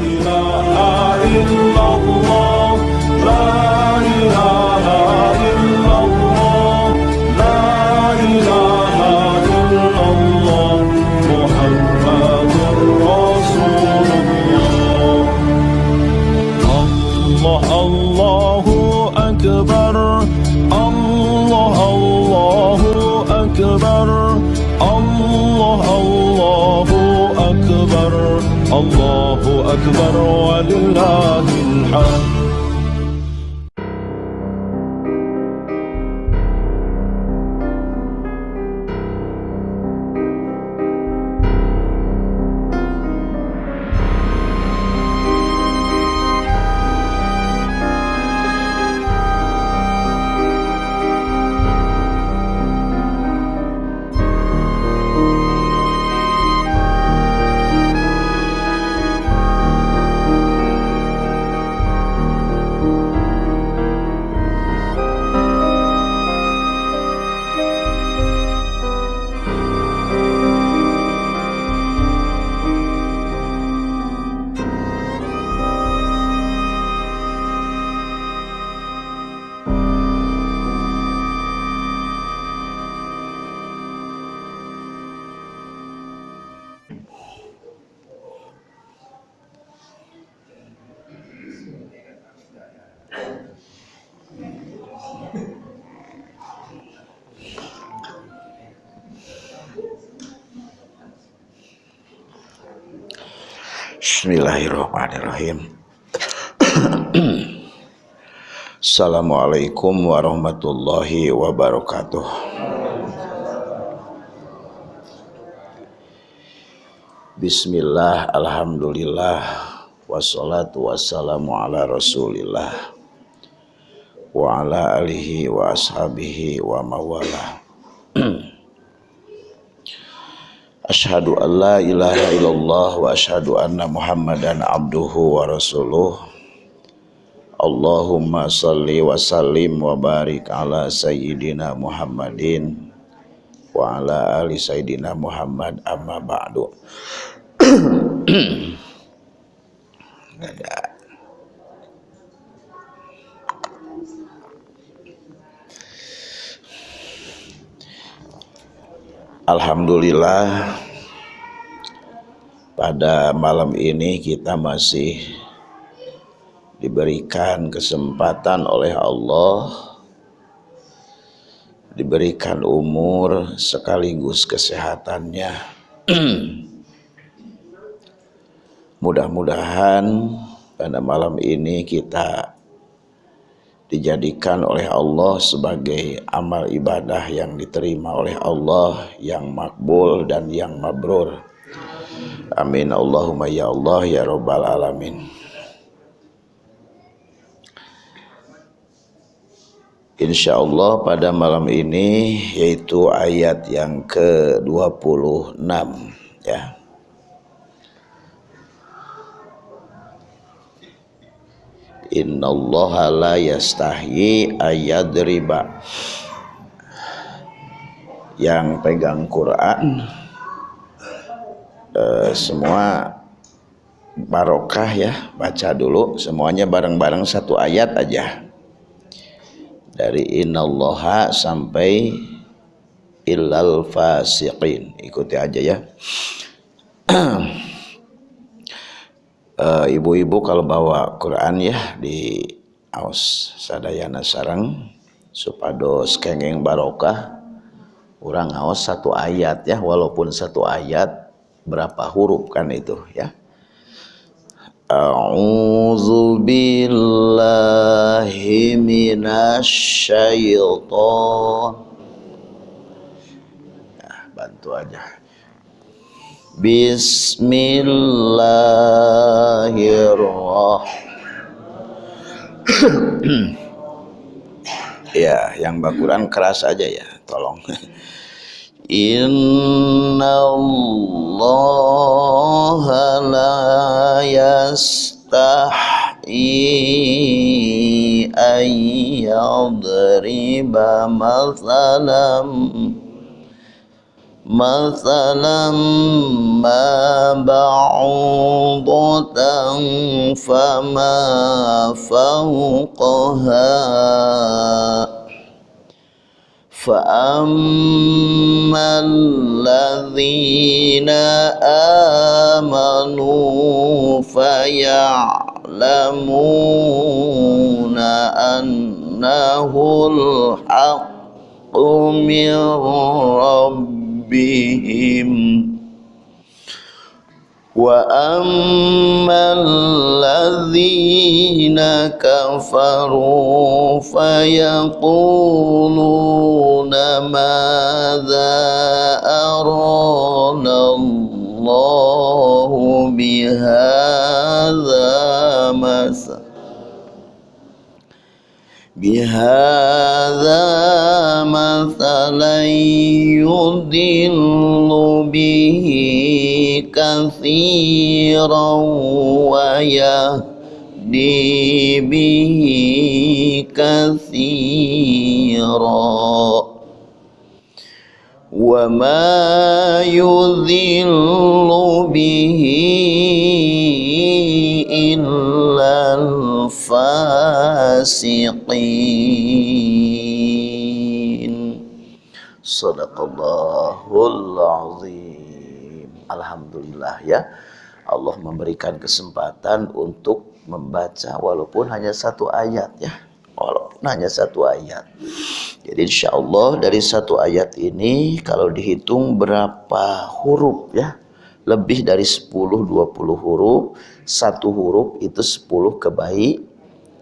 إله إلا الله Bismillahirrahmanirrahim. Assalamualaikum warahmatullahi wabarakatuh. Bismillah, Alhamdulillah, wassalatu wassalamu ala rasulillah wa ala alihi wa ashabihi wa mawalah. Ashadu an la ilaha illallah wa ashadu anna muhammadan abduhu wa rasuluh. Allahumma salli wa sallim wa barik ala sayyidina muhammadin wa ala ali sayyidina muhammad amma ba'du. Alhamdulillah pada malam ini kita masih diberikan kesempatan oleh Allah diberikan umur sekaligus kesehatannya. Mudah-mudahan pada malam ini kita dijadikan oleh Allah sebagai amal ibadah yang diterima oleh Allah yang makbul dan yang mabrur amin. Allahumma ya Allah ya Rabbal Alamin. Insya Allah pada malam ini yaitu ayat yang ke-26 ya. Innallaha la yastahyi ayadriba. Yang pegang Quran eh, semua barokah ya baca dulu. Semuanya bareng-bareng satu ayat aja. Dari innallaha sampai illal fasiqin. Ikuti aja ya. Eh, ibu-ibu uh, kalau bawa Quran ya di aus sadayana sarang supados kengeng barokah orang aus satu ayat ya walaupun satu ayat berapa huruf kan itu ya A'udzu billahi minasyaiton Nah, bantu aja Bismillahirrahmanirrahim. ya, yang bakuran keras aja ya, tolong. إن الله لا يستحيي أن يضرب مثلا مثلا ما بعوضة فما فوقها فأما الذين آمنوا فيعلمون أنه الحق من ربهم وأما الذين كفروا فيقولون ماذا أرانا الله بهذا مثلا بهذا مثلا يضل به كثيرا ويهدي به كثيرا. وما يذل به إلا fasiqin. Sadaqallahul azim. Alhamdulillah ya. Allah memberikan kesempatan untuk membaca walaupun hanya satu ayat ya. Walaupun hanya satu ayat. Jadi insya Allah dari satu ayat ini kalau dihitung berapa huruf ya? Lebih dari 10-20 huruf. Satu huruf itu 10 kebaik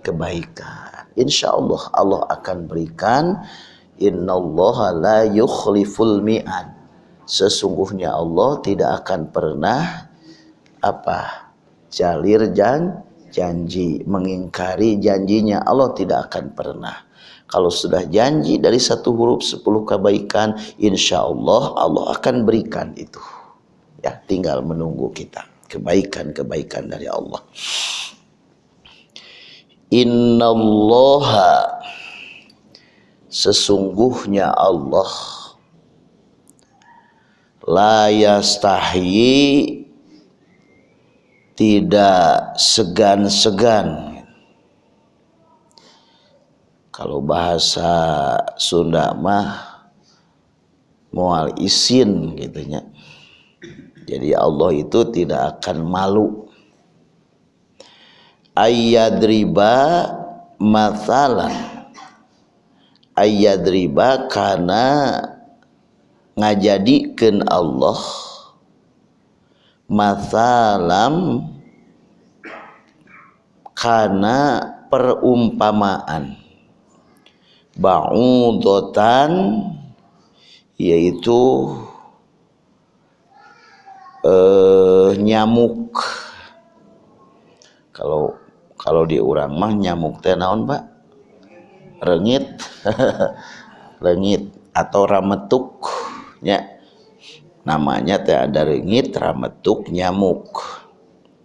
kebaikan. Insya Allah Allah akan berikan innallaha la yukhliful mi'ad. Sesungguhnya Allah tidak akan pernah apa jalir jan janji mengingkari janjinya. Allah tidak akan pernah. Kalau sudah janji dari satu huruf sepuluh kebaikan insya Allah Allah akan berikan itu ya tinggal menunggu kita. Kebaikan-kebaikan dari Allah. Innallaha sesungguhnya Allah la yastahyi tidak segan-segan. Kalau bahasa Sunda mah mual isin gitunya jadi Allah itu tidak akan malu. Ayyadriba mathalan. Ayyadriba karena ngajadikan Allah masalam karena perumpamaan. Ba'udotan yaitu eh, nyamuk. Kalau kalau di orang mah nyamuk teh naon Pak? Rengit. Rengit atau rametuk ya namanya teh ada ringit rametuk nyamuk.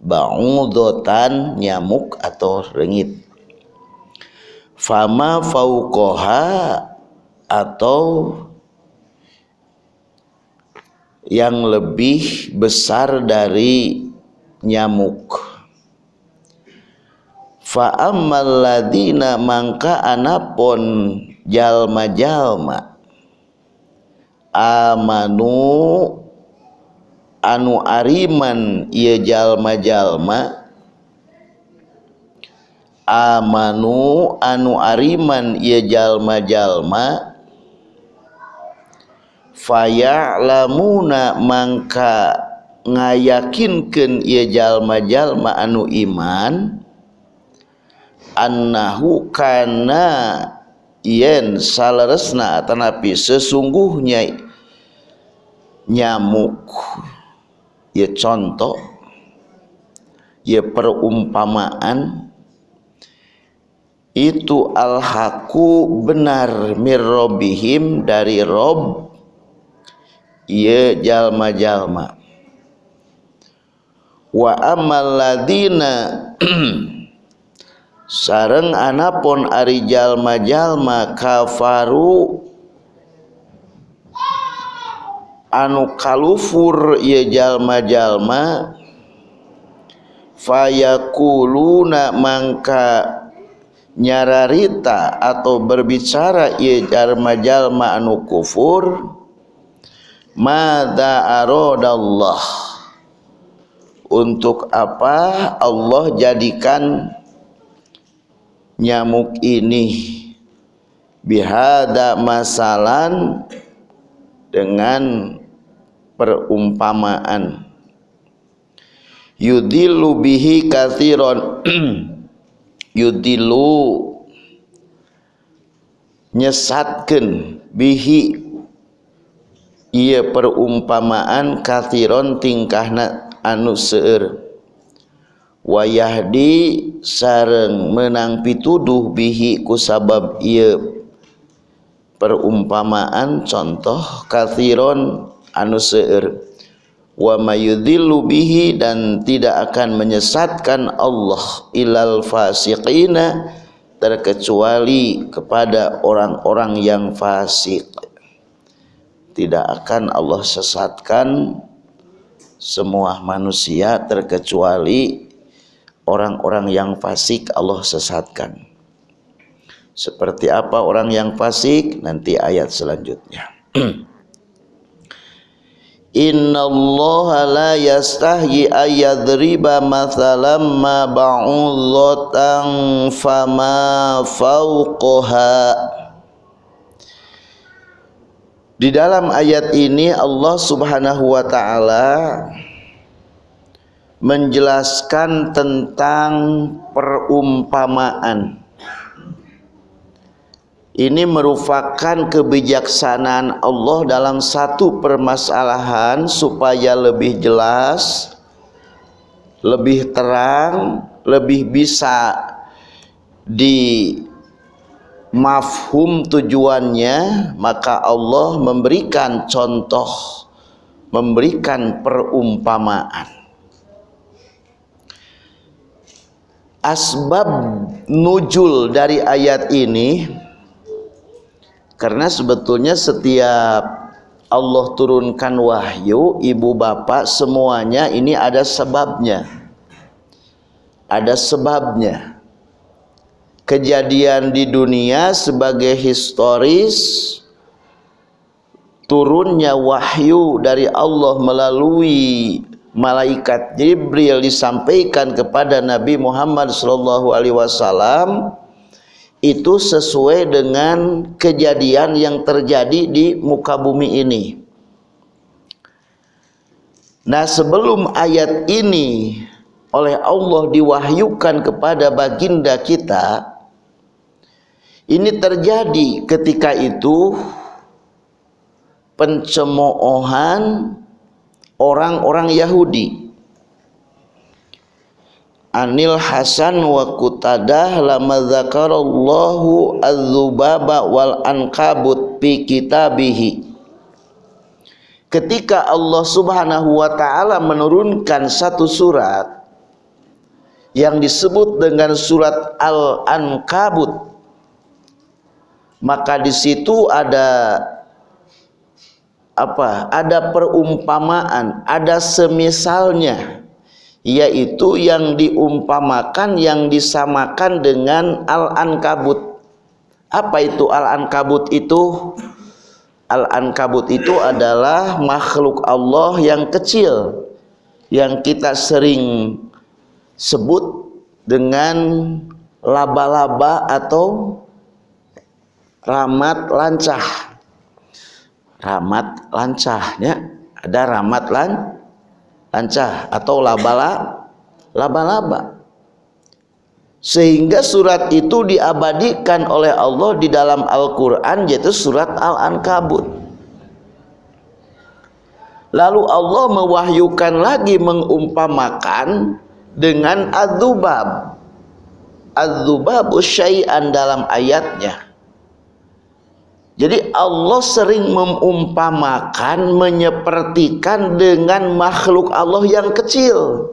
Ba'udotan nyamuk atau ringit fama faukoha atau yang lebih besar dari nyamuk. Fa'ammal ladina mangka anapun jalma-jalma amanu anu ariman ia jalma-jalma amanu anu ariman ia jalma-jalma faya'lamuna mangka ngayakinkeun ia jalma-jalma anu iman annahu kana yen saleresna tanapi sesungguhnya nyamuk. Ya contoh ya perumpamaan itu al-haku benar mirrobihim dari rob ya jalma-jalma. Wa amal ladina sareng anapun ari jalma-jalma kafaru anu kalufur ieu jalma-jalma fayakuluna mangka nyararita atau berbicara ieu jalma-jalma anu kufur mada aradallah. Untuk apa Allah jadikan nyamuk ini? Bihada masalan dengan perumpamaan. Yudillu bihi kathiron yudillu nyesatkan bihi ia perumpamaan kathiron tingkahna anu seueur. Wayahdi sareng menang pituduh bihi kusabab ia perumpamaan contoh kathiron anu seueur. Wa mayudhillu bihi dan tidak akan menyesatkan Allah ilal fasiqina terkecuali kepada orang-orang yang fasik tidak akan Allah sesatkan semua manusia terkecuali orang-orang yang fasik Allah sesatkan. Seperti apa orang yang fasik? Nanti ayat selanjutnya. Inna Allah la yastahyi ayadriba mathalam ma ba'udhatan fama fauqoha Di dalam ayat ini Allah subhanahu wa ta'ala menjelaskan tentang perumpamaan. Ini merupakan kebijaksanaan Allah dalam satu permasalahan supaya lebih jelas, lebih terang, lebih bisa di mafhum tujuannya, maka Allah memberikan contoh, memberikan perumpamaan. Asbab nujul dari ayat ini karena sebetulnya setiap Allah turunkan wahyu ibu bapak semuanya ini ada sebabnya ada sebabnya kejadian di dunia sebagai historis turunnya wahyu dari Allah melalui malaikat Jibril disampaikan kepada Nabi Muhammad sallallahu alaihi wasallam itu sesuai dengan kejadian yang terjadi di muka bumi ini. Nah, sebelum ayat ini oleh Allah diwahyukan kepada baginda kita, ini terjadi ketika itu pencemoohan orang-orang Yahudi. Anil Hasan wa Qutadah lama zakarallahu az-zubaba wal ankabut fi kitabihi. Ketika Allah Subhanahu wa taala menurunkan satu surat yang disebut dengan surat Al-Ankabut maka di situ ada apa? Ada perumpamaan, ada semisalnya yaitu yang diumpamakan yang disamakan dengan al-ankabut apa itu al-ankabut itu al-ankabut itu adalah makhluk Allah yang kecil yang kita sering sebut dengan laba-laba atau ramat lancah. Ramat lancahnya ada ramat lan lancah atau labala laba-laba. Sehingga surat itu diabadikan oleh Allah di dalam Al-Quran yaitu surat Al-Ankabut. Lalu Allah mewahyukan lagi mengumpamakan dengan adzubab. Adzubab syai'an dalam ayatnya jadi Allah sering mengumpamakan, menyepertikan dengan makhluk Allah yang kecil.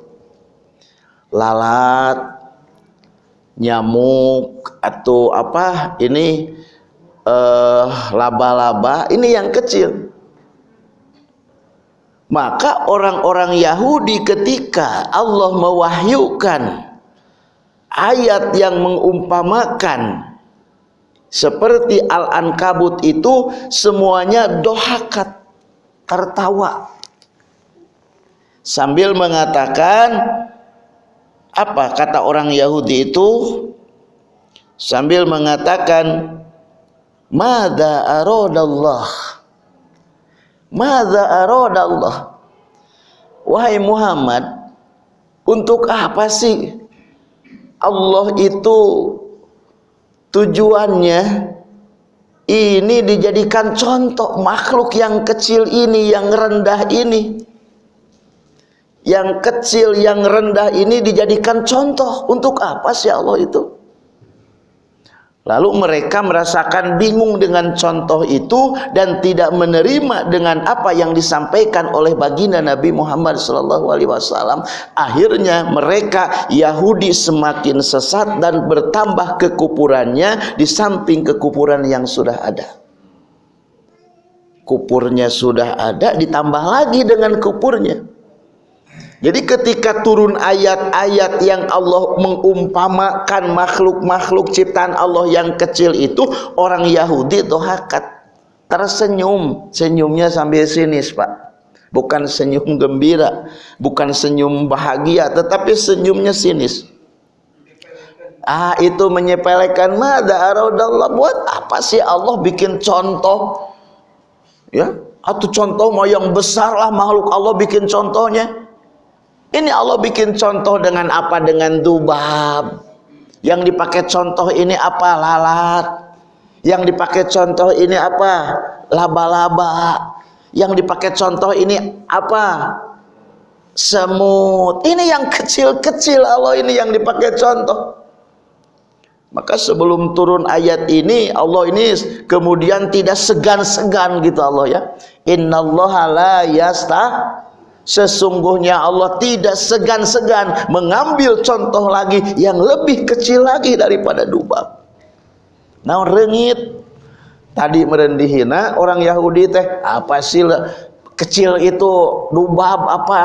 Lalat, nyamuk atau apa ini eh, laba-laba ini yang kecil. maka orang-orang Yahudi ketika Allah mewahyukan ayat yang mengumpamakan seperti Al-Ankabut itu semuanya dohakat tertawa. Sambil mengatakan apa kata orang Yahudi itu? Sambil mengatakan Mada aradallah. Mada aradallah. Wahai Muhammad Untuk apa sih Allah itu Tujuannya Ini dijadikan contoh Makhluk yang kecil ini Yang rendah ini. Yang kecil yang rendah ini Dijadikan contoh Untuk apa sih Allah itu Lalu mereka merasakan bingung dengan contoh itu dan tidak menerima dengan apa yang disampaikan oleh baginda Nabi Muhammad SAW. Akhirnya mereka Yahudi semakin sesat dan bertambah kekupurannya di samping kekupuran yang sudah ada. Kupurnya sudah ada ditambah lagi dengan kupurnya. Jadi ketika turun ayat-ayat yang Allah mengumpamakan makhluk-makhluk ciptaan Allah yang kecil itu orang Yahudi hakat tersenyum. Senyumnya sambil sinis pak. Bukan senyum gembira bukan senyum bahagia tetapi senyumnya sinis. Ah itu menyepelekan mada aradallah buat apa sih Allah bikin contoh? Ya atau contoh mau yang besar lah makhluk Allah bikin contohnya ini Allah bikin contoh dengan apa? Dengan dubab. Yang dipakai contoh ini apa? Lalat. Yang dipakai contoh ini apa? Laba-laba. Yang dipakai contoh ini apa? Semut. Ini yang kecil-kecil Allah ini yang dipakai contoh. Maka sebelum turun ayat ini Allah ini kemudian tidak segan-segan gitu Allah ya. Innallaha la yastah Sesungguhnya Allah tidak segan-segan mengambil contoh lagi yang lebih kecil lagi daripada dubab. Nah rengit tadi merendihina orang Yahudi teh apa sih kecil itu dubab apa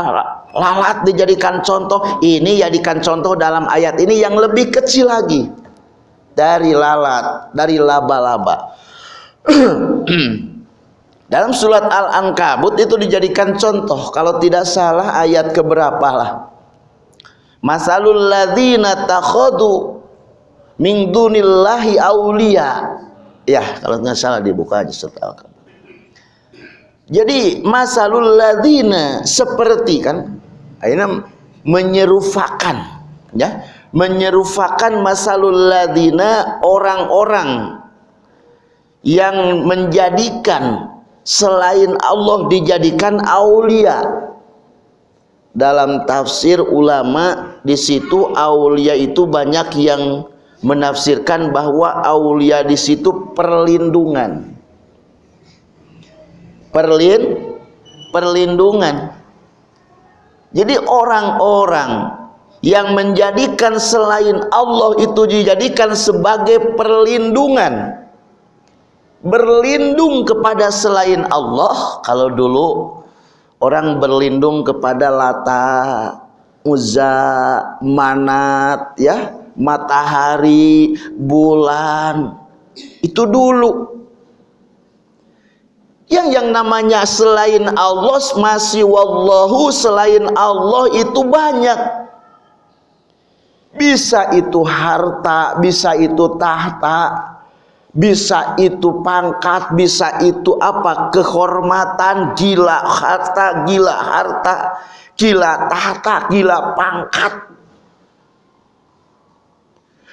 lalat dijadikan contoh? Ini jadikan contoh dalam ayat ini yang lebih kecil lagi. Dari lalat dari laba-laba Dalam surat Al-Ankabut itu dijadikan contoh kalau tidak salah ayat keberapa lah. Masalul ladzina takhadu min dunillahi auliya. Ya, kalau tidak salah dibuka aja surat Al-Ankabut. Jadi masalul ladzina seperti kan akhirnya menyerufakan ya, menyerufakan masalul ladzina orang-orang yang menjadikan selain Allah dijadikan aulia. Dalam tafsir ulama di situ aulia itu banyak yang menafsirkan bahwa aulia di situ perlindungan. Perlin perlindungan. Jadi orang-orang yang menjadikan selain Allah itu dijadikan sebagai perlindungan berlindung kepada selain Allah. Kalau dulu orang berlindung kepada Lata Uzza Manat ya matahari bulan. Itu dulu. Yang yang namanya selain Allah masih wallahu selain Allah itu banyak. Bisa itu harta bisa itu tahta bisa itu pangkat, bisa itu apa kehormatan, gila harta, gila harta, gila tahta, gila pangkat.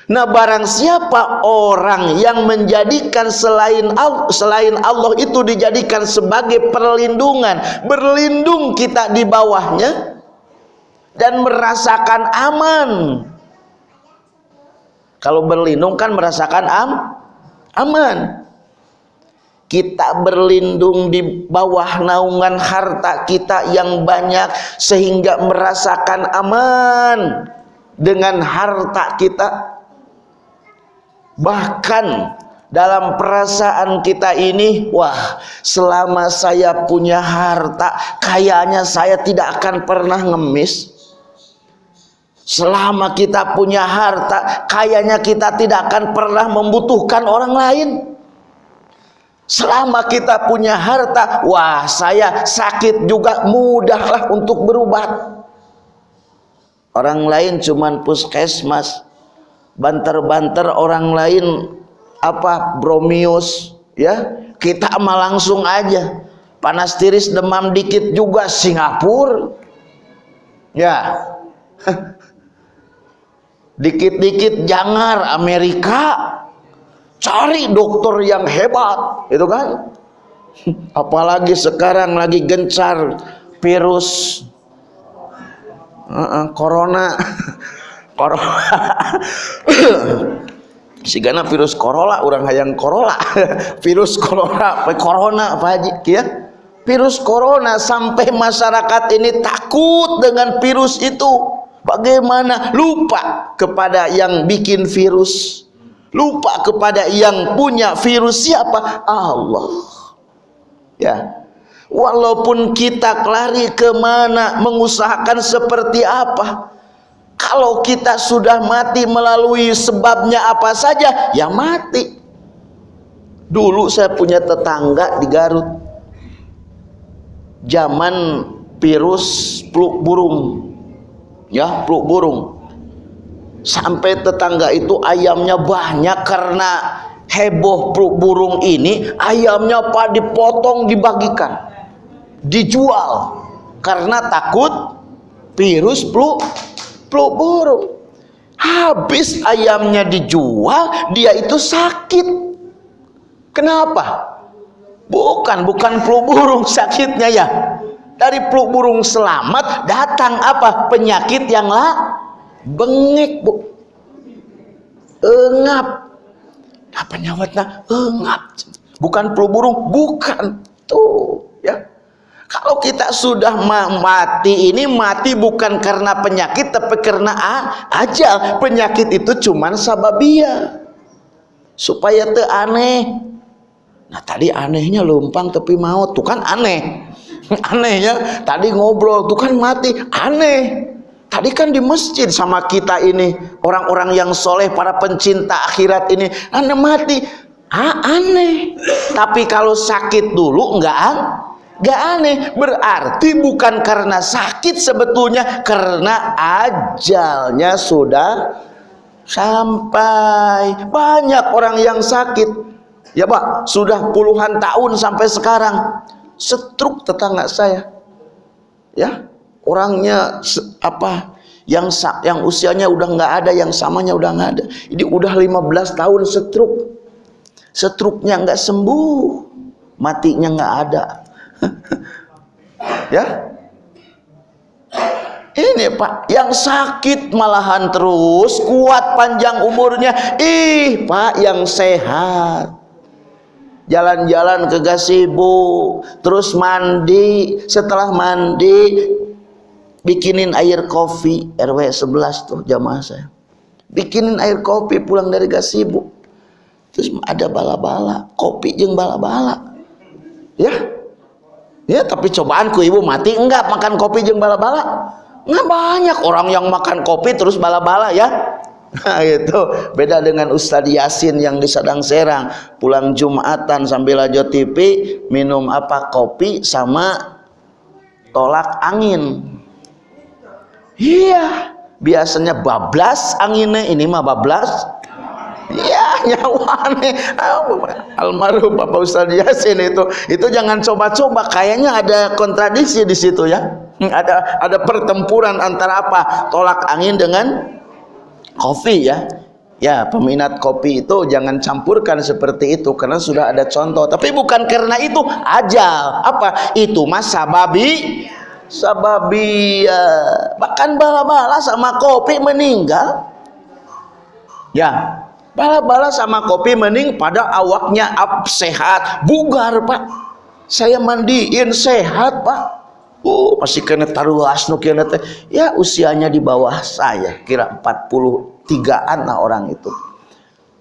Nah, barang siapa orang yang menjadikan selain Allah, selain Allah itu dijadikan sebagai perlindungan, berlindung kita di bawahnya dan merasakan aman. Kalau berlindung kan merasakan am, aman. Kita berlindung di bawah naungan harta kita yang banyak sehingga merasakan aman dengan harta kita. Bahkan dalam perasaan kita ini wah selama saya punya harta kayaknya saya tidak akan pernah ngemis selama kita punya harta kayaknya kita tidak akan pernah membutuhkan orang lain. Selama kita punya harta wah saya sakit juga mudahlah untuk berubat. Orang lain cuman puskesmas. Banter-banter orang lain apa bromius ya? Kita mah langsung aja. Panas tiris demam dikit juga Singapura. Ya dikit-dikit jangar Amerika cari dokter yang hebat itu kan? Apalagi sekarang lagi gencar virus. Uh -uh, corona. Corona sigana virus corona orang hayang corona. Virus corona corona apa aja ya virus corona sampai masyarakat ini takut dengan virus itu bagaimana? Lupa kepada yang bikin virus. Lupa kepada yang punya virus siapa? Allah. Ya. Walaupun kita lari ke mana mengusahakan seperti apa kalau kita sudah mati melalui sebabnya apa saja ya mati. Dulu saya punya tetangga di Garut. Zaman virus peluk burung ya peluk burung. Sampai tetangga itu ayamnya banyak karena heboh peluk burung ini ayamnya apa dipotong dibagikan. Dijual karena takut virus peluk peluk burung. Habis ayamnya dijual dia itu sakit. Kenapa? Bukan bukan peluk burung sakitnya ya dari peluk burung selamat datang apa penyakit yang lah bengek bu engap apa nyawatnya engap bukan peluk burung bukan tuh ya kalau kita sudah mati ini mati bukan karena penyakit tapi karena ajal. Penyakit itu cuman sababia. Supaya te aneh. Nah tadi anehnya lumpang tapi mau tuh kan aneh. Aneh ya. Tadi ngobrol tuh kan mati aneh. Tadi kan di masjid sama kita ini orang-orang yang soleh para pencinta akhirat ini aneh mati. Ah, aneh. Tapi kalau sakit dulu enggak aneh Gak aneh, berarti bukan karena sakit sebetulnya, karena ajalnya sudah sampai. Banyak orang yang sakit, ya Pak, sudah puluhan tahun sampai sekarang. Setruk tetangga saya, ya orangnya apa? Yang yang usianya udah nggak ada, yang samanya udah nggak ada. Ini udah 15 tahun setruk, setruknya nggak sembuh, matinya nggak ada. Ya? Ini pak yang sakit malahan terus kuat panjang umurnya. Ih pak yang sehat jalan-jalan ke gasibu terus mandi. Setelah mandi bikinin air kopi. RW 11 tuh jamaah saya. Bikinin air kopi pulang dari gasibu terus ada bala-bala. Kopi jeng bala-bala. Ya? Ya tapi cobaanku ibu mati enggak makan kopi jeng bala-bala? Nggak banyak orang yang makan kopi terus bala-bala ya nah itu beda dengan Ustadz Yasin yang di Sadang Serang. Pulang Jumatan sambil aja TV minum apa kopi sama tolak angin. Iya biasanya bablas anginnya. Ini mah bablas. Ya nyawa nih almarhum Bapak Ustaz Yasin itu. Itu jangan coba-coba. Kayaknya ada kontradiksi di situ ya. Ada ada pertempuran antara apa? Tolak angin dengan kopi ya. Ya peminat kopi itu jangan campurkan seperti itu karena sudah ada contoh. Tapi bukan karena itu ajal. Apa? Itu mas sababi. Sababi ya. bahkan bala-bala sama kopi meninggal. Ya bala-bala sama kopi mending pada awaknya up sehat. Bugar pak. Saya mandiin sehat pak oh masih kena taruh nu kena teh. Ya usianya di bawah saya kira 43an lah orang itu.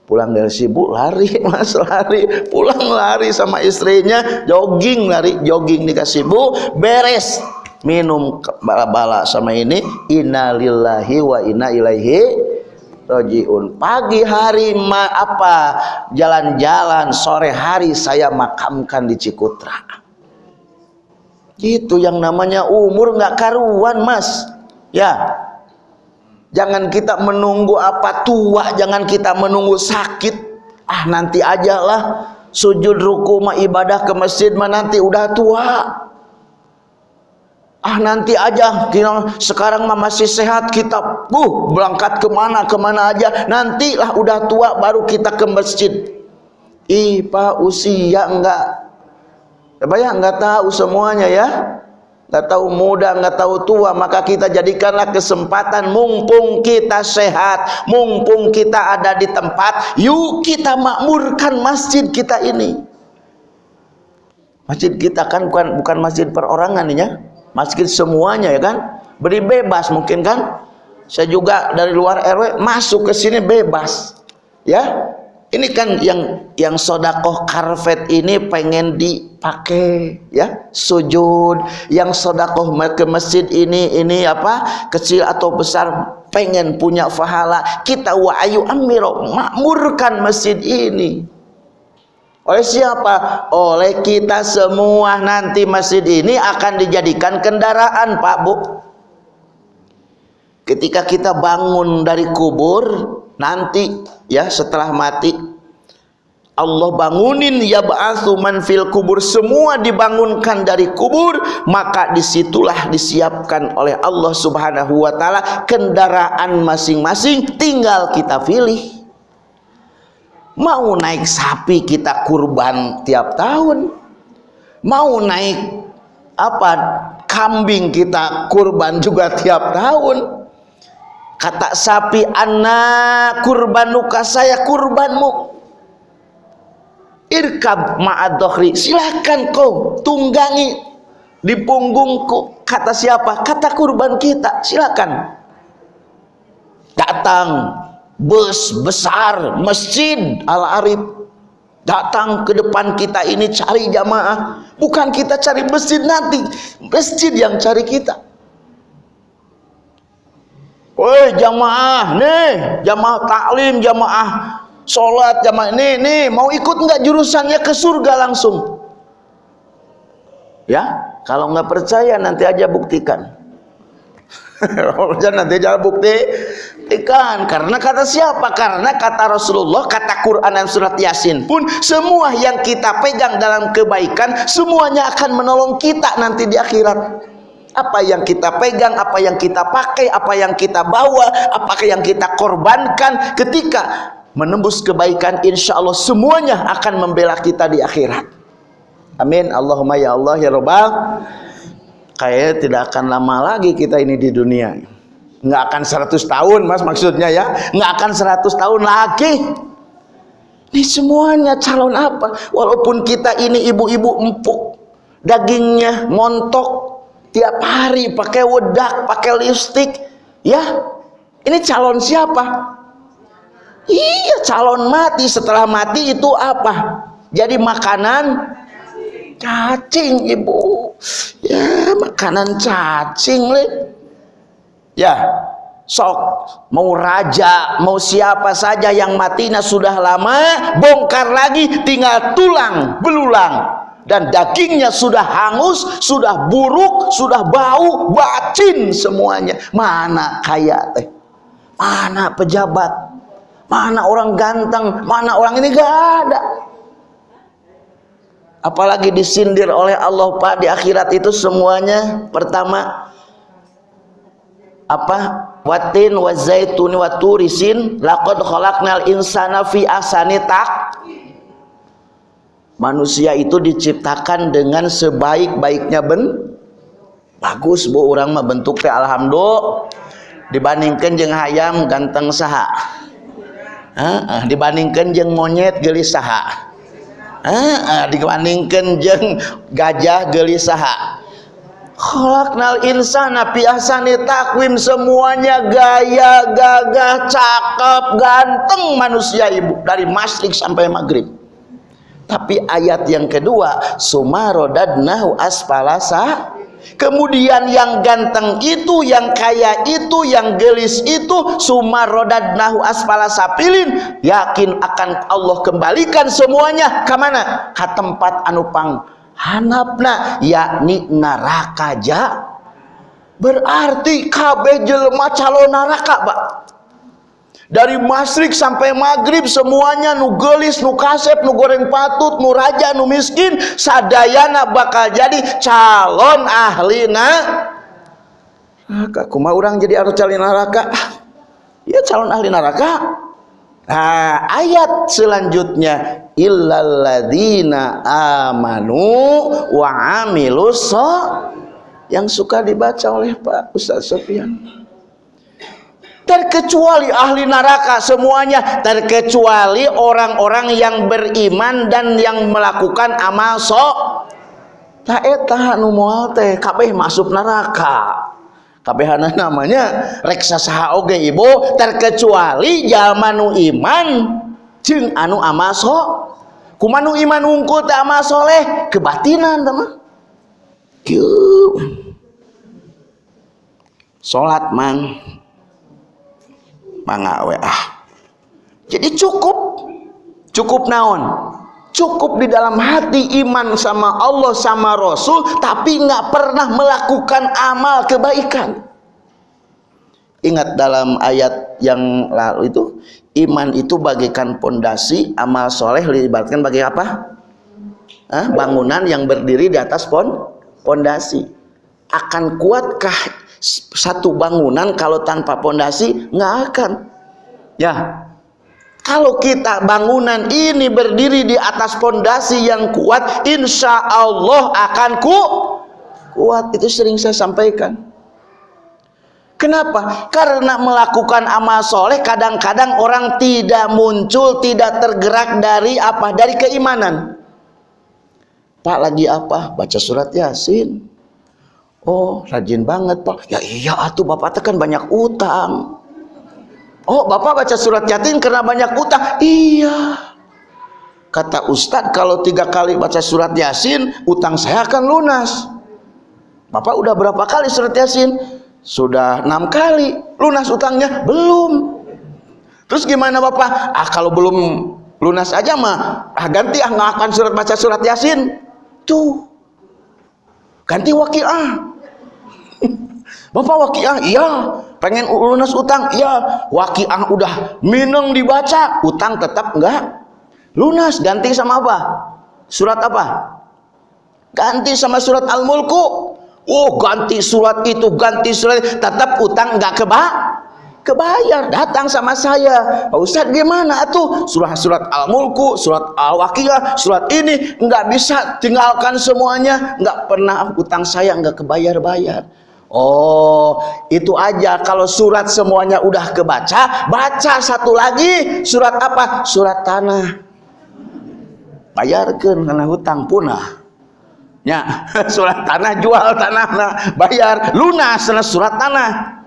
Pulang dari sibuk lari mas lari. Pulang lari sama istrinya jogging lari jogging dikasih bu beres. Minum bala-bala sama ini innalillahi wa inna ilaihi rojiun. Pagi hari ma apa jalan-jalan sore hari saya makamkan di Cikutra itu yang namanya umur nggak karuan mas ya Jangan kita menunggu apa tua, jangan kita menunggu sakit. Ah nanti aja lah sujud ruku mah ibadah ke masjid mah nanti udah tua. Ah nanti aja sekarang mah masih sehat kita uh berangkat ke mana ke mana aja nantilah udah tua baru kita ke masjid. Ih pak usia enggak, ya enggak tahu semuanya ya nggak tahu muda, nggak tahu tua, maka kita jadikanlah kesempatan mumpung kita sehat, mumpung kita ada di tempat, yuk kita makmurkan masjid kita ini. Masjid kita kan bukan bukan masjid perorangan ya, masjid semuanya ya kan, beri bebas mungkin kan. Saya juga dari luar RW masuk ke sini bebas, ya ini kan yang yang sodakoh karpet ini pengen dipakai ya. Sujud. Yang sodakoh ke masjid ini ini apa kecil atau besar pengen punya fahala. Kita wa ayu amiro makmurkan masjid ini. Oleh siapa? oleh kita semua. Nanti masjid ini akan dijadikan kendaraan Pak Bu. Ketika kita bangun dari kubur nanti ya setelah mati Allah bangunin ya ba'atsu man fil kubur. Semua dibangunkan dari kubur maka di situlah disiapkan oleh Allah Subhanahu wa taala kendaraan masing-masing tinggal kita pilih. Mau naik sapi kita kurban tiap tahun. Mau naik apa kambing kita kurban juga tiap tahun kata sapi anak kurbanuka saya kurbanmu. Irkab ma'adohri silahkan kau tunggangi di punggungku. Kata siapa? Kata kurban kita silakan. Datang bus besar masjid al arif datang ke depan kita ini cari jamaah. Bukan kita cari masjid nanti masjid yang cari kita Woi jamaah nih, jamaah taklim, jamaah sholat, jamaah ini nih mau ikut nggak jurusannya ke surga langsung? Ya, kalau nggak percaya nanti aja buktikan. nanti aja buktikan karena kata siapa? Karena kata Rasulullah, kata Quran dan surat Yasin pun semua yang kita pegang dalam kebaikan semuanya akan menolong kita nanti di akhirat apa yang kita pegang, apa yang kita pakai, apa yang kita bawa, apakah yang kita korbankan. Ketika menembus kebaikan insya Allah semuanya akan membela kita di akhirat. Amin. Allahumma ya Allah ya Rabbal kayaknya tidak akan lama lagi kita ini di dunia nggak akan 100 tahun mas maksudnya ya. Nggak akan 100 tahun lagi. Ini semuanya calon apa? Walaupun kita ini ibu-ibu empuk dagingnya montok tiap hari pakai wedak, pakai lipstick, ya. Ini calon siapa? Iya, calon mati. Setelah mati itu apa? Jadi makanan cacing, Ibu. Ya, makanan cacing, Le. Ya, sok mau raja, mau siapa saja yang matinya sudah lama, bongkar lagi tinggal tulang belulang dan dagingnya sudah hangus, sudah buruk, sudah bau, bacin semuanya. Mana kaya teh? Mana pejabat? Mana orang ganteng? Mana orang ini gak ada. Apalagi disindir oleh Allah Pak di akhirat itu semuanya pertama apa watin wa zaitun wa turisin laqad khalaqnal insana fi ahsani manusia itu diciptakan dengan sebaik-baiknya ben bagus bu. Orang mah bentuknya alhamdulillah. Dibandingkan jeng hayam ganteng saha. Ah, dibandingkan jeng monyet gelis saha. Ah, dibandingkan jeng gajah gelis saha. Khalaqnal insana fi ahsani takwim semuanya gaya, gagah, cakep, ganteng manusia ibu. Dari masyrik sampai maghrib. Tapi ayat yang kedua, sumarodadnahu asfalasa Kemudian yang ganteng itu, yang kaya itu, yang gelis itu sumarodadnahu asfala sapilin yakin akan Allah kembalikan semuanya ke mana? Ke tempat anu pang hanapna yakni neraka ja. Berarti kabeh jelema calon neraka Pak dari masrik sampai maghrib semuanya nu gelis nu kasep nu goreng patut nu raja nu miskin sadayana bakal jadi calon ahli neraka kuma orang jadi harus calon neraka? Ya calon ahli neraka. Nah, ayat selanjutnya illalladzina amanu wa yang suka dibaca oleh Pak Ustaz Sofian. Terkecuali ahli neraka semuanya, terkecuali orang-orang yang beriman dan yang melakukan amal sok. Tak eta nu moal teh kabeh masuk neraka. Kabehana namanya reksa saha oge ibu. Terkecuali jalma iman jeung anu amaso kumanu iman unggul teh amal soleh kebatinan teman salat mang mangawe ah. Jadi cukup. Cukup naon? Cukup di dalam hati iman sama Allah sama Rasul tapi nggak pernah melakukan amal kebaikan. Ingat dalam ayat yang lalu itu iman itu bagaikan pondasi amal soleh dilibatkan bagi apa? Hah? bangunan yang berdiri di atas pon pondasi. Akan kuatkah satu bangunan kalau tanpa pondasi nggak akan ya kalau kita bangunan ini berdiri di atas pondasi yang kuat, insya Allah akan ku kuat. Itu sering saya sampaikan. Kenapa? Karena melakukan amal soleh kadang-kadang orang tidak muncul, tidak tergerak dari apa? Dari keimanan. Pak lagi apa? Baca surat Yasin. Oh, rajin banget, Pak. Ya iya atuh Bapak tekan banyak utang. Oh, Bapak baca surat Yasin karena banyak utang. Iya. Kata Ustadz, kalau tiga kali baca surat Yasin, utang saya akan lunas. Bapak udah berapa kali surat Yasin? Sudah enam kali. Lunas utangnya? Belum. Terus gimana Bapak? Ah, kalau belum lunas aja mah, ah ganti ah nggak akan surat baca surat Yasin. Tuh. Ganti wakiah. Bapak wakiah, iya. Pengen lunas utang, iya. Wakiah udah mineng dibaca, utang tetap enggak lunas. Ganti sama apa? Surat apa? Ganti sama surat Al-Mulku. Oh, ganti surat itu, ganti surat, tetap utang enggak keba kebayar datang sama saya Pak Ustadz gimana tuh surat-surat Al-Mulku surat Al-Waqiah surat ini enggak bisa tinggalkan semuanya enggak pernah utang saya enggak kebayar-bayar Oh, itu aja. Kalau surat semuanya udah kebaca, baca satu lagi. Surat apa? Surat tanah. Bayarkan karena hutang punah. Ya, surat tanah jual tanah, nah, bayar lunas surat tanah.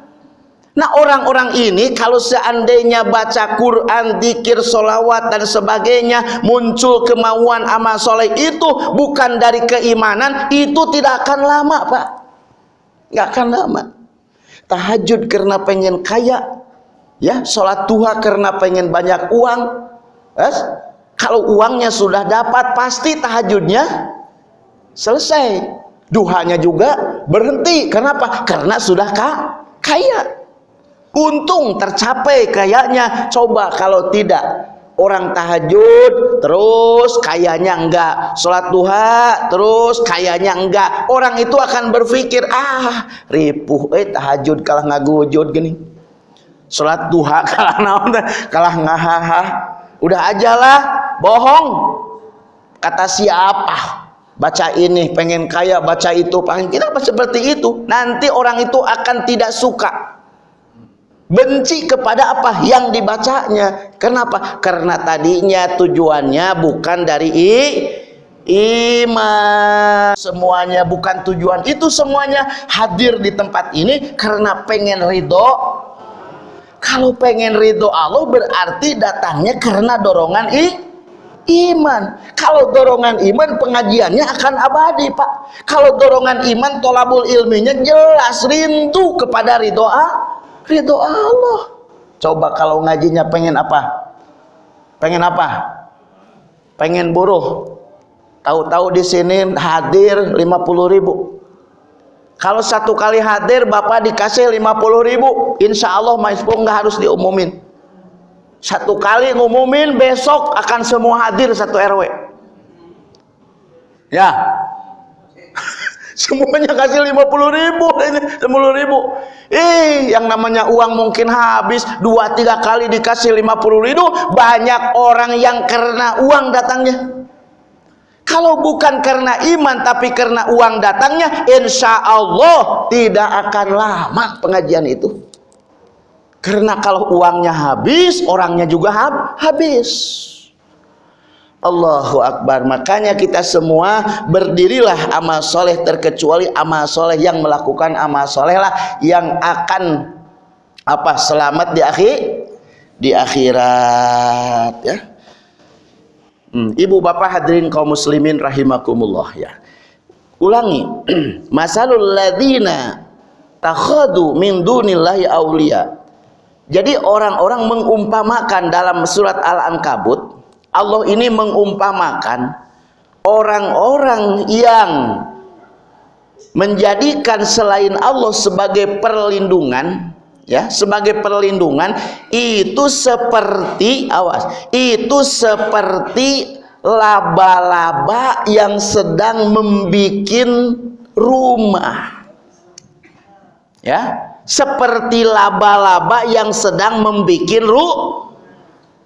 Nah orang-orang ini kalau seandainya baca Quran, dikir, solawat dan sebagainya muncul kemauan amal soleh itu bukan dari keimanan itu tidak akan lama pak nggak akan lama. Tahajud karena pengen kaya ya. Sholat duha karena pengen banyak uang yes? kalau uangnya sudah dapat pasti tahajudnya selesai. Duhanya juga berhenti. Kenapa? karena sudah kaya. Untung tercapai kayaknya. Coba kalau tidak orang tahajud terus kayaknya enggak. Sholat duha terus kayaknya enggak. Orang itu akan berpikir ah ripuh eh tahajud kalah ngagujud gini. Sholat duha kalah naon kalah ngahaha. Udah ajalah bohong. Kata siapa? Baca ini pengen kaya baca itu. Pengen kita seperti itu. Nanti orang itu akan tidak suka benci kepada apa yang dibacanya. Kenapa? Karena tadinya tujuannya bukan dari i, iman. Semuanya bukan tujuan. Itu semuanya hadir di tempat ini karena pengen ridho. Kalau pengen ridho Allah berarti datangnya karena dorongan i iman. Kalau dorongan iman pengajiannya akan abadi pak. Kalau dorongan iman tolabul ilminya jelas rindu kepada ridho ridho Allah coba kalau ngajinya pengen apa pengen apa pengen buruh Tahu-tahu di sini hadir 50 ribu. Kalau satu kali hadir Bapak dikasih 50 ribu. Insya Allah Maispo nggak harus diumumin. Satu kali ngumumin besok akan semua hadir satu RW. Ya. Semuanya kasih 50 ribu ini 10 ribu. Ih, yang namanya uang mungkin habis dua tiga kali dikasih 50 ribu. Banyak orang yang karena uang datangnya. Kalau bukan karena iman tapi karena uang datangnya, insya Allah tidak akan lama pengajian itu. Karena kalau uangnya habis, orangnya juga hab habis. Allahu Akbar makanya kita semua berdirilah amal soleh terkecuali amal soleh yang melakukan amal soleh lah yang akan apa selamat di akhir di akhirat ya Hmm, ibu bapak hadirin kaum muslimin rahimakumullah ya. Ulangi. Masalul ladzina takhadu min dunillahi auliya. Jadi orang-orang mengumpamakan dalam surat Al-Ankabut, Allah ini mengumpamakan orang-orang yang menjadikan selain Allah sebagai perlindungan ya sebagai perlindungan itu seperti awas itu seperti laba-laba yang sedang membuat rumah. Ya seperti laba-laba yang sedang membuat ru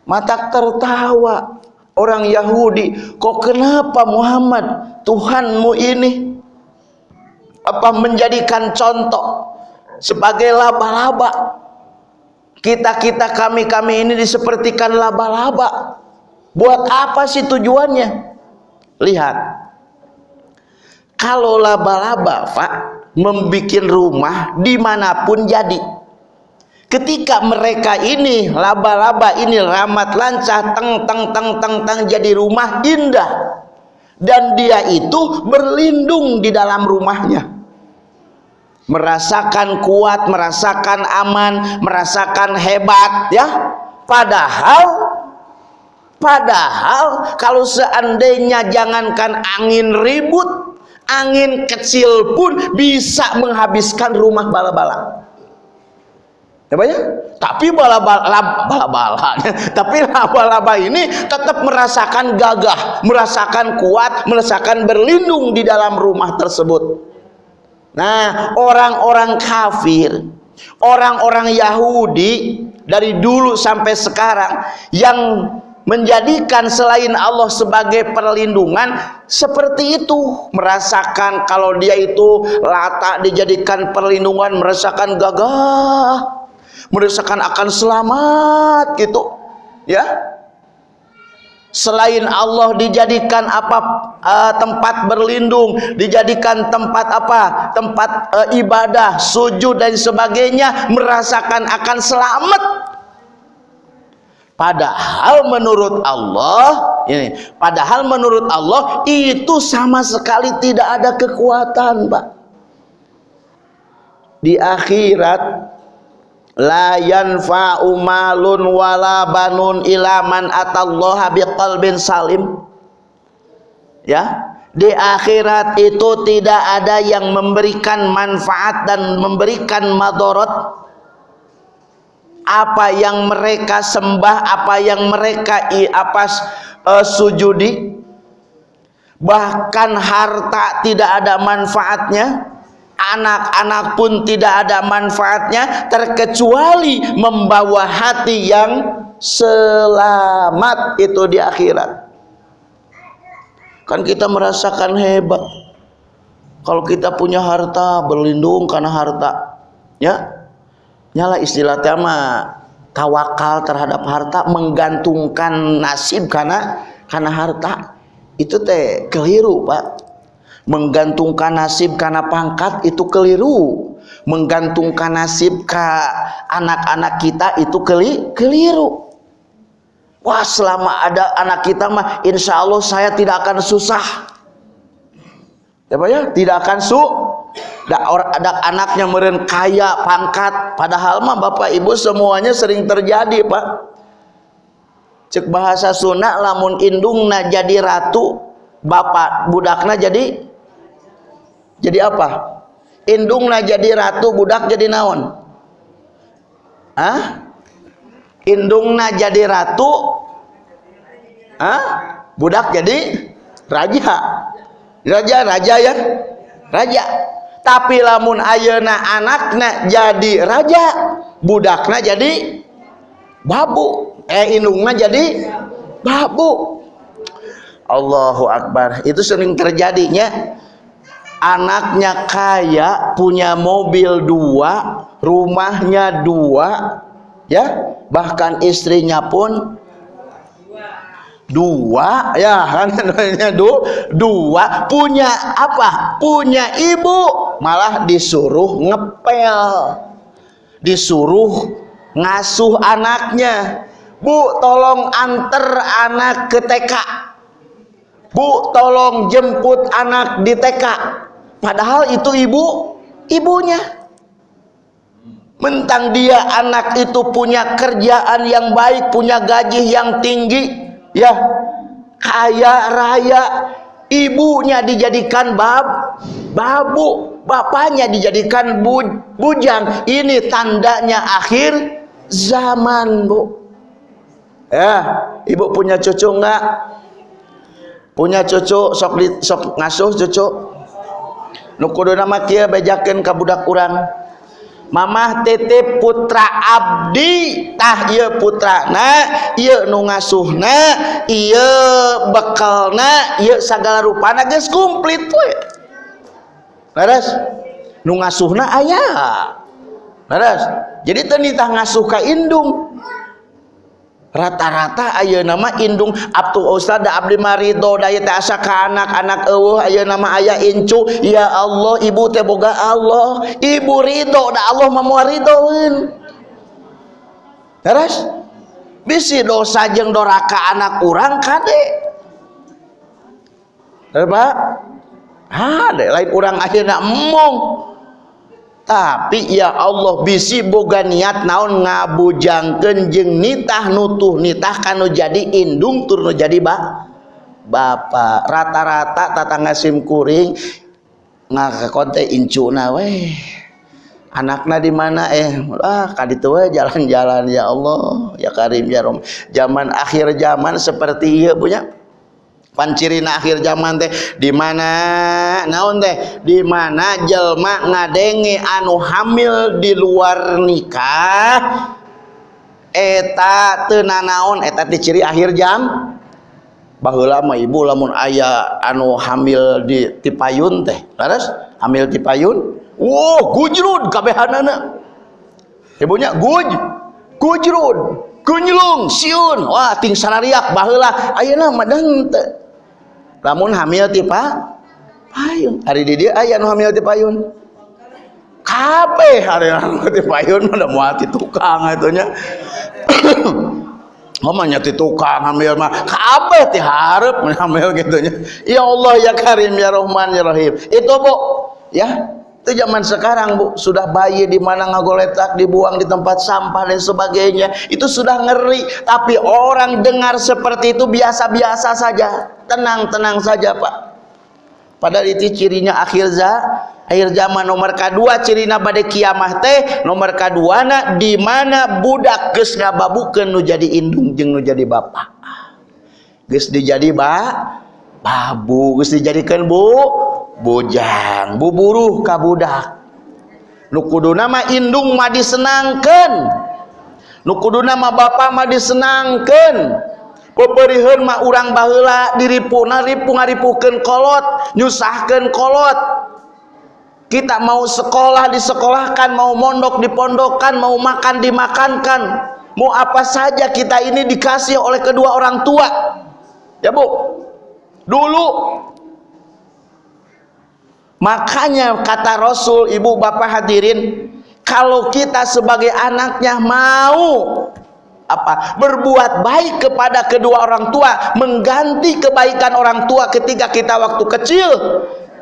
mata tertawa. Orang Yahudi kok kenapa Muhammad Tuhanmu ini apa menjadikan contoh sebagai laba-laba? Kita-kita kami-kami ini disepertikan laba-laba. Buat apa sih tujuannya? Lihat. Kalau laba-laba Pak membuat rumah di mana pun jadi ketika mereka ini laba-laba ini ramat lancah teng teng teng teng teng jadi rumah indah dan dia itu berlindung di dalam rumahnya merasakan kuat, merasakan aman, merasakan hebat ya. Padahal padahal kalau seandainya jangankan angin ribut, angin kecil pun bisa menghabiskan rumah bala-bala. Ya, ya? Tapi bala-bala tapi laba-laba ini tetap merasakan gagah, merasakan kuat, merasakan berlindung di dalam rumah tersebut. Nah, orang-orang kafir, orang-orang Yahudi dari dulu sampai sekarang yang menjadikan selain Allah sebagai perlindungan seperti itu merasakan kalau dia itu latak dijadikan perlindungan merasakan gagah merasakan akan selamat gitu. Ya. Selain Allah dijadikan apa uh, tempat berlindung dijadikan tempat apa tempat uh, ibadah sujud dan sebagainya merasakan akan selamat. Padahal menurut Allah ini padahal menurut Allah itu sama sekali tidak ada kekuatan Pak. Di akhirat la yanfa'u malun wala banun ila man atallaha biqalbin salim. Ya di akhirat itu tidak ada yang memberikan manfaat dan memberikan madorot. Apa yang mereka sembah apa yang mereka apa uh, sujudi. Bahkan harta tidak ada manfaatnya anak-anak pun tidak ada manfaatnya terkecuali membawa hati yang selamat itu di akhirat. Kan kita merasakan hebat. Kalau kita punya harta berlindung karena harta. Ya. Nyala istilah tema tawakal terhadap harta menggantungkan nasib karena karena harta. Itu teh keliru pak menggantungkan nasib karena pangkat itu keliru. Menggantungkan nasib ke anak-anak kita itu keli keliru. Wah selama ada anak kita mah insya Allah saya tidak akan susah. Ya pak ya? Tidak akan su ada, anaknya meren kaya pangkat. Padahal mah bapak ibu semuanya sering terjadi pak. Cek bahasa Sunda lamun indungna jadi ratu bapak budakna jadi jadi apa? Indungna jadi ratu budak jadi naon? Ah indungna jadi ratu ah budak jadi raja. Raja raja ya. Raja. Tapi lamun ayeuna anakna jadi raja budakna jadi babu. Eh indungna jadi babu. Allahu Akbar. Itu sering terjadinya anaknya kaya punya mobil dua rumahnya dua ya. Bahkan istrinya pun dua ya. Kan dua, dua. Punya apa? Punya ibu. Malah disuruh ngepel. Disuruh ngasuh anaknya. Bu tolong anter anak ke TK bu tolong jemput anak di TK Padahal itu ibu, ibunya. Mentang dia anak itu punya kerjaan yang baik, punya gaji yang tinggi, ya kaya raya, ibunya dijadikan bab, babu, bapaknya dijadikan bu, bujang. Ini tandanya akhir zaman, Bu. Ya, ibu punya cucu enggak? Punya cucu sok sok ngasuh cucu? Nukudu nama kia bejakan ke budak kurang Mamah titip putra abdi tah iya putra na iya ngasuhna iya bekalna iya segala rupana geus komplit we beres nu ngasuhna aya. Beres jadi teu ngasuh ka indung rata-rata ayo nama indung Abtu Ustad Abdi Marido teh asa ka anak-anak eueuh ayo nama ayah incu. Ya Allah ibu teh boga Allah. Ibu ridho da Allah ridhoeun. Terus? Bisi dosa jeung doraka anak urang kade? Pak? Ada lain urang akhirnya emong tapi ya Allah bisi boga niat naon ngabujangkeun jeung nitah nutuh nitah kanu jadi indung tur jadi ba bapak rata-rata tatangga sim kuring ngakakonte incuna weh. Anakna di mana eh ah kaditu we jalan-jalan ya Allah ya Karim ya Rom. Zaman akhir zaman seperti ieu punya pancirina akhir zaman teh. Di mana naon teh? Di mana jelma ngadenge anu hamil di luar nikah? Eta teu naon? Eta teh ciri akhir jam? Baheula mah ibu lamun aya anu hamil di tipayun teh. Laras hamil tipayun? Wow gujrud kabehanana. Ibunya guj gujrud kunyelung siun. Wah ting sarariak baheula. Ayeuna madang lamun hamil tipa payun. Hari di dia ayah hamil ti payun? Kape hari hamil ti payun udah muati tukang itunya Ngomongnya ti tukang hamil mah. Kape ti harap hamil gitunya. Ya Allah ya Karim ya Rahman ya Rahim. Itu Bu. Ya itu zaman sekarang bu. Sudah bayi di mana ngagoletak dibuang di tempat sampah dan sebagainya. Itu sudah ngeri. Tapi orang dengar seperti itu biasa-biasa saja. Tenang-tenang saja pak. Padahal itu cirinya akhir za akhir zaman. Nomor kedua cirina pada kiamah teh. Nomor kedua na di mana budak geus ngababukeun nu jadi indung jeung nu jadi bapak. Geus dijadi ba babu. Geus dijadikan bu bujang buburuh ka budak nu kudu nama indung mah disenangkeun. Nu kudu nama bapak mah disenangkeun. Peperiheun mah urang baheula diripuna ripu ngaripukeun kolot nyusahkeun kolot. Kita mau sekolah disekolahkan mau mondok dipondokkan mau makan dimakankan. Mau apa saja kita ini dikasih oleh kedua orang tua. Ya bu? Dulu makanya kata Rasul ibu bapak hadirin kalau kita sebagai anaknya mau apa berbuat baik kepada kedua orang tua mengganti kebaikan orang tua ketika kita waktu kecil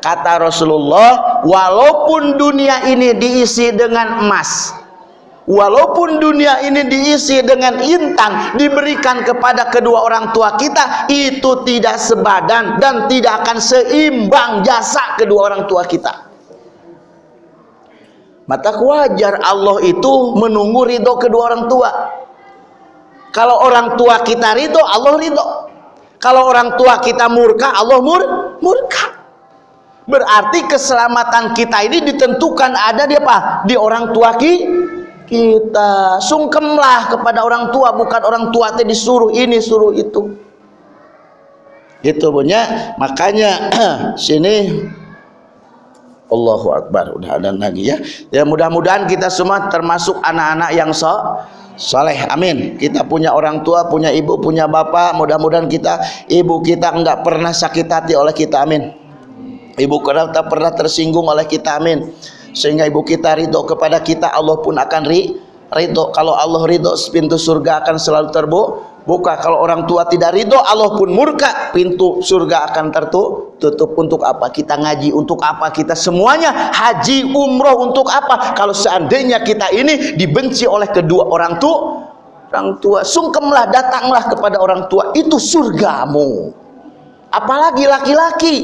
kata Rasulullah walaupun dunia ini diisi dengan emas walaupun dunia ini diisi dengan intan diberikan kepada kedua orang tua kita itu tidak sebadan dan tidak akan seimbang jasa kedua orang tua kita. Maka wajar Allah itu menunggu ridho kedua orang tua. Kalau orang tua kita ridho Allah ridho. Kalau orang tua kita murka Allah mur murka. Berarti keselamatan kita ini ditentukan ada di apa? Di orang tua ki kita. Sungkemlah kepada orang tua bukan orang tua tadi disuruh ini suruh itu. Itu punya. Makanya sini. Allahu Akbar. Udah ada lagi ya. Ya mudah-mudahan kita semua termasuk anak-anak yang so soleh. Amin. Kita punya orang tua punya ibu punya bapak mudah-mudahan kita ibu kita enggak pernah sakit hati oleh kita. Amin. Ibu kita pernah tersinggung oleh kita. Amin sehingga ibu kita ridho kepada kita Allah pun akan ri ridho. Kalau Allah ridho pintu surga akan selalu terbuka buka. Kalau orang tua tidak ridho Allah pun murka. Pintu surga akan tertutup untuk apa? Kita ngaji untuk apa? Kita semuanya haji umroh untuk apa? Kalau seandainya kita ini dibenci oleh kedua orang tua orang tua sungkemlah datanglah kepada orang tua. Itu surgamu. Apalagi laki-laki.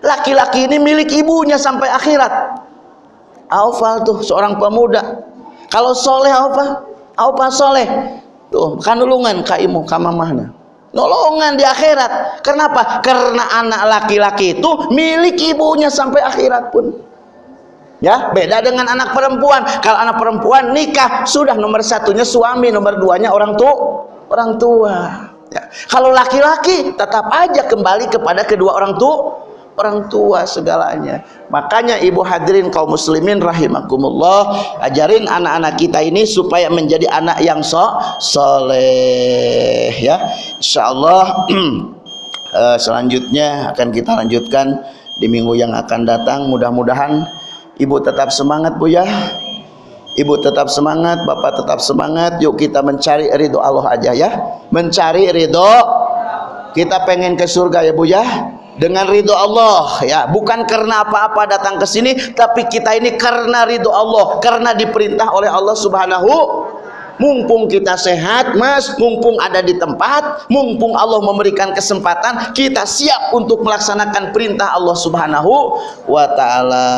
Laki-laki ini milik ibunya sampai akhirat Aufal tuh seorang pemuda kalau soleh apa apa soleh Tuh, kanulungan kaimu kamamahna. Nolongan di akhirat. Kenapa? Karena anak laki-laki itu milik ibunya sampai akhirat pun. Ya, beda dengan anak perempuan. Kalau anak perempuan nikah sudah nomor satunya suami, nomor duanya orang tua, orang tua. Ya. Kalau laki-laki tetap aja kembali kepada kedua orang tua orang tua segalanya. Makanya ibu hadirin kaum muslimin rahimakumullah ajarin anak-anak kita ini supaya menjadi anak yang so soleh ya. Insyaallah uh, selanjutnya akan kita lanjutkan di minggu yang akan datang. Mudah-mudahan ibu tetap semangat bu ya. Ibu tetap semangat bapak tetap semangat. Yuk kita mencari ridho Allah aja ya. Mencari ridho. Kita pengen ke surga ya bu ya dengan ridho Allah. Ya bukan karena apa-apa datang ke sini tapi kita ini karena ridho Allah karena diperintah oleh Allah Subhanahu mumpung kita sehat mas mumpung ada di tempat mumpung Allah memberikan kesempatan kita siap untuk melaksanakan perintah Allah subhanahu wa ta'ala.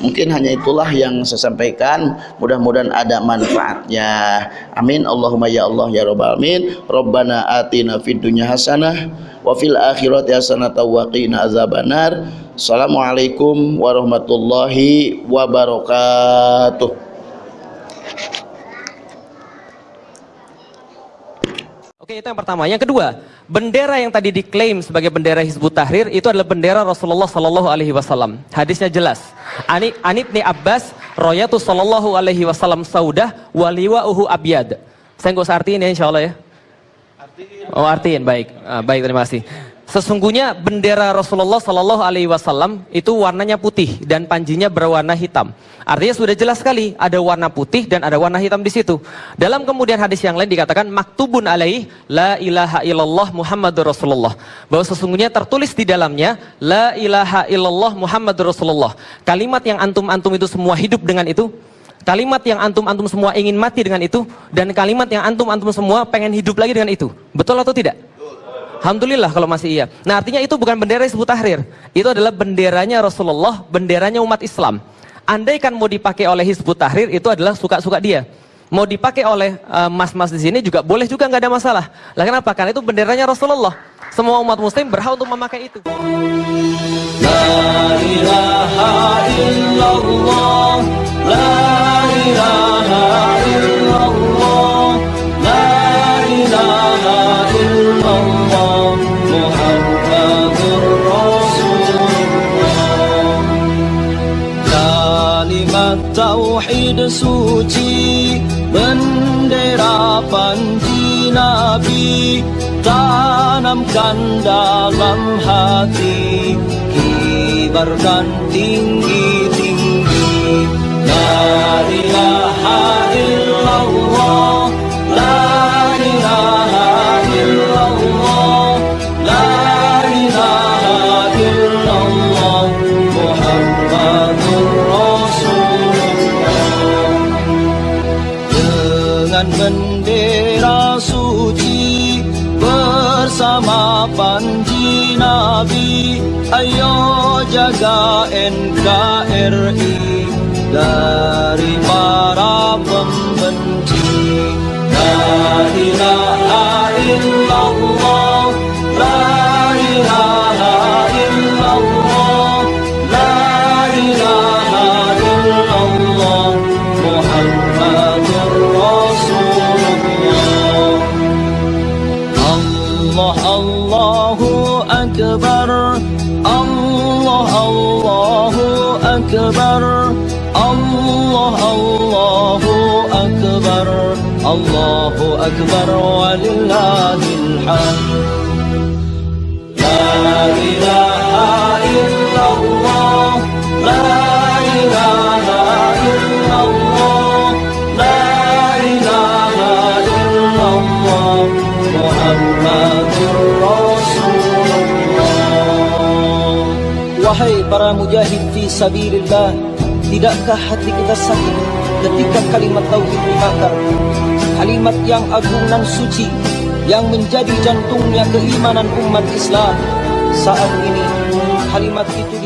Mungkin hanya itulah yang saya sampaikan. Mudah-mudahan ada manfaatnya. Amin. Allahumma ya Allah ya Rabbal Alamin. Rabbana atina fid hasanah wa fil akhirati hasanatan wa Assalamualaikum warahmatullahi wabarakatuh Oke, itu yang pertama. Yang kedua, bendera yang tadi diklaim sebagai bendera Hizbut Tahrir itu adalah bendera Rasulullah Sallallahu Alaihi Wasallam. Hadisnya jelas. Ani Anibni Abbas, Royatu Sallallahu Alaihi Wasallam Saudah, Waliwa Uhu Abiyad. Saya nggak usah artiin ya, insya Allah ya. Oh artiin, baik, ah, baik terima kasih. Sesungguhnya bendera Rasulullah Shallallahu Alaihi Wasallam itu warnanya putih dan panjinya berwarna hitam. Artinya sudah jelas sekali ada warna putih dan ada warna hitam di situ. Dalam kemudian hadis yang lain dikatakan maktubun alaih la ilaha illallah Muhammadur Rasulullah. Bahwa sesungguhnya tertulis di dalamnya la ilaha illallah Muhammadur Rasulullah. Kalimat yang antum-antum itu semua hidup dengan itu Kalimat yang antum-antum semua ingin mati dengan itu dan kalimat yang antum-antum semua pengen hidup lagi dengan itu. Betul atau tidak? Alhamdulillah kalau masih iya. Nah artinya itu bukan bendera Hizbut Tahrir. Itu adalah benderanya Rasulullah, benderanya umat Islam. Andai kan mau dipakai oleh Hizbut Tahrir itu adalah suka-suka dia. Mau dipakai oleh eh, mas-mas uh, di sini juga boleh juga nggak ada masalah. Lah kenapa? Karena itu benderanya Rasulullah. Semua umat muslim berhak untuk memakai itu. La ilaha illallah, la ilaha illallah, suci bendera panji Nabi Tanamkan dalam hati Kibarkan tinggi-tinggi La ilaha illallah dari Allahu Akbar walillahil hamd La ilaha illallah La ilaha illallah La ilaha illallah Muhammadur Rasulullah Wahai para mujahid fi sabilillah Tidakkah hati kita sakit? Ketika kalimat tauhid dibakar Kalimat yang agung dan suci Yang menjadi jantungnya keimanan umat Islam. Saat ini kalimat itu